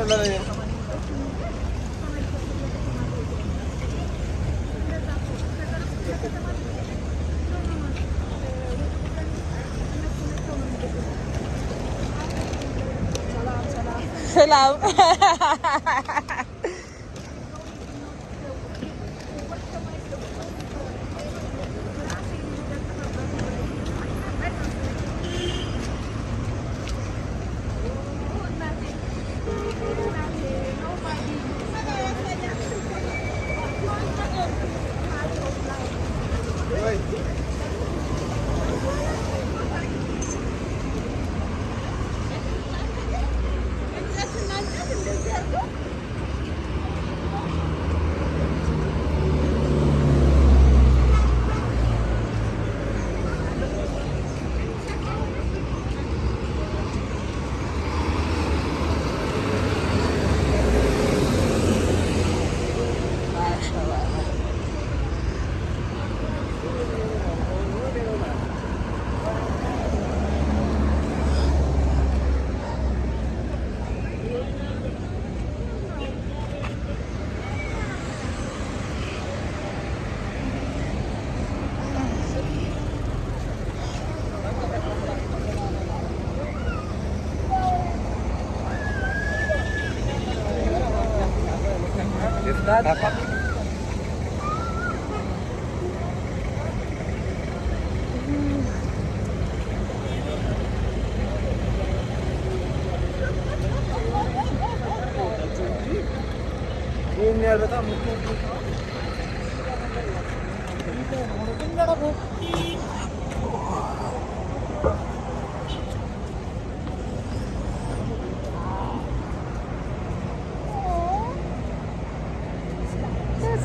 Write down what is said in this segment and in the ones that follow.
ഉള്ളത് Selam. Ayan. Ini ada tamu.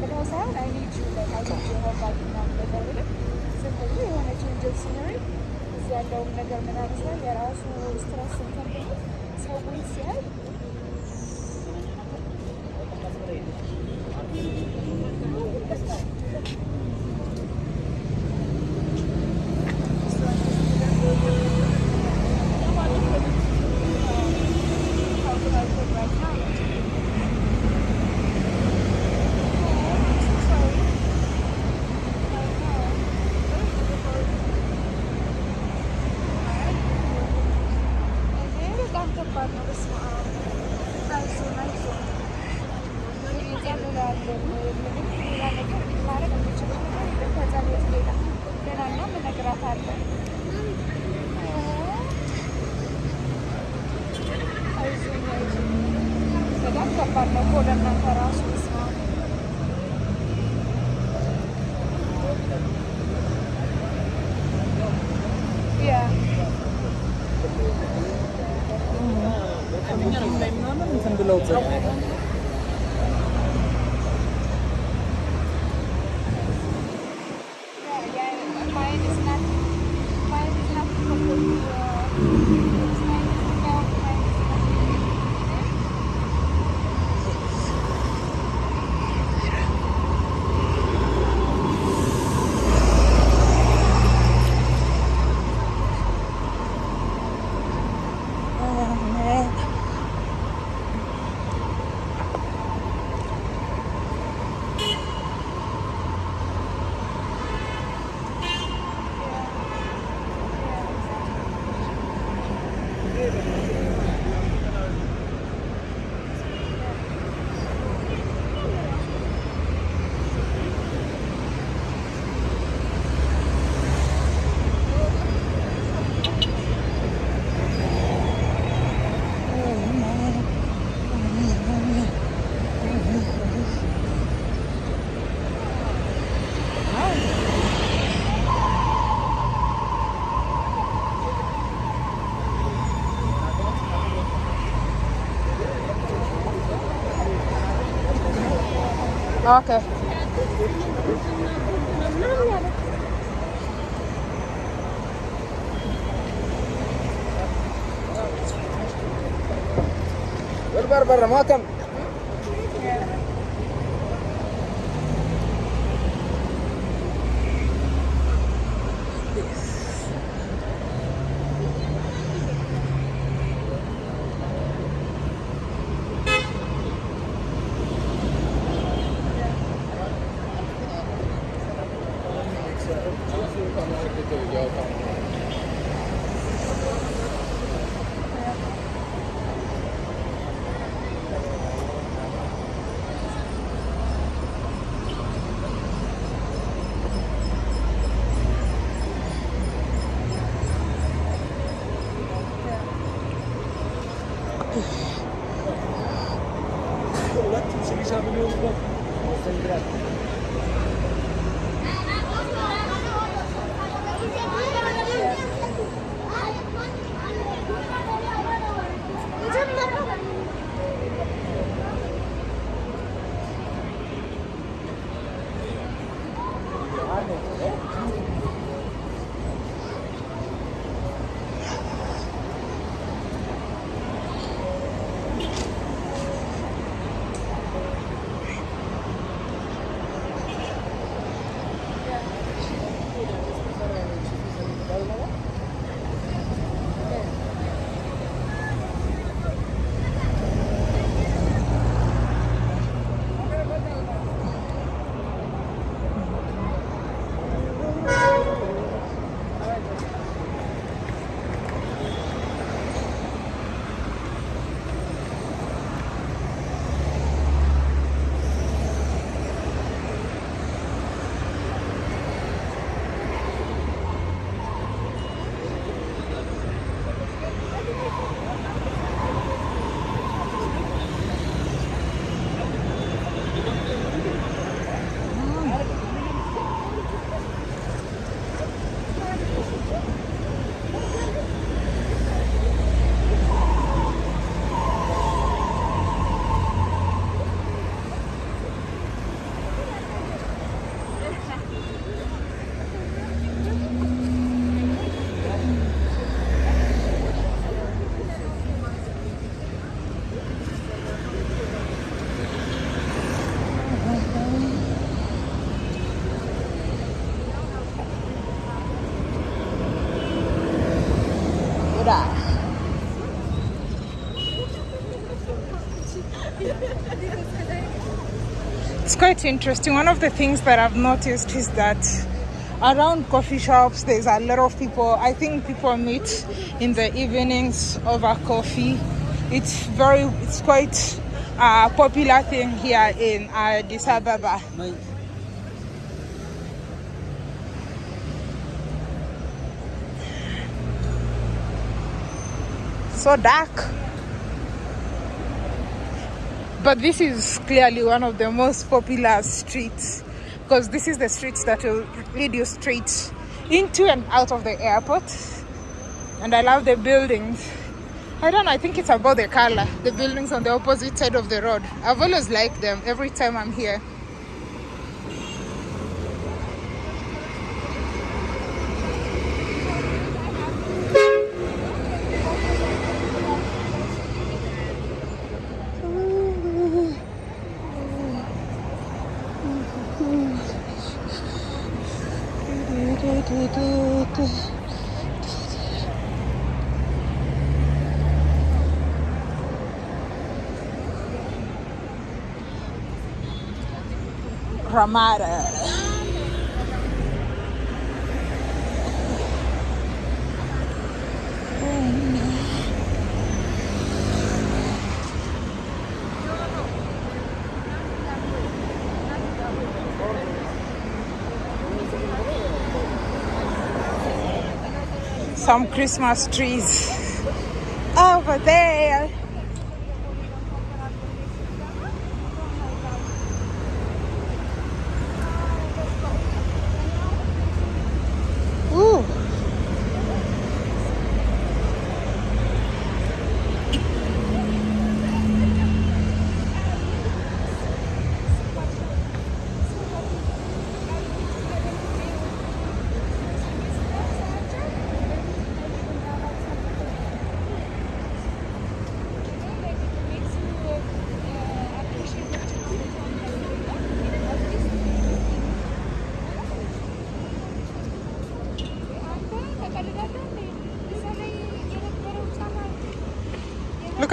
ብለው ሳይሆን አይ ኒድ ዩ ላይክ አይ ኒድ ዩ አት ምናምን ነገር ዝም ብሎ የሆነ ቼንጀስ ሲኖረኝ እዚህ ያለውን ነገር ምናምን ሲያይ የራሱ ስትረስ ብሎ ሰውን ሲያይ Okay. برا برا ما olarak kimse bize haberi olmaz. Interesting. One of the things that I've noticed is that around coffee shops, there's a lot of people. I think people meet in the evenings over coffee. It's very, it's quite a popular thing here in Addis Ababa. So dark. But this is clearly one of the most popular streets because this is the street that will lead you straight into and out of the airport. And i love the buildings. I don't know i think it's about the color. The buildings on the opposite side of the road. I've always liked them every time i'm here Ramada. Some Christmas trees over there.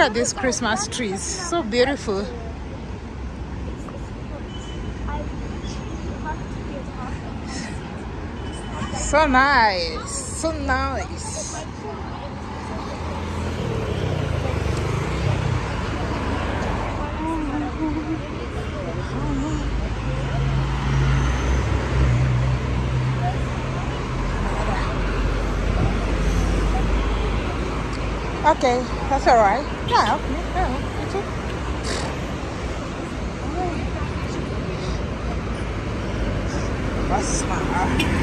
At these Christmas trees. So beautiful. So nice. So nice. Okay, that's all right. Yeah, okay. Yeah, okay. That's smart.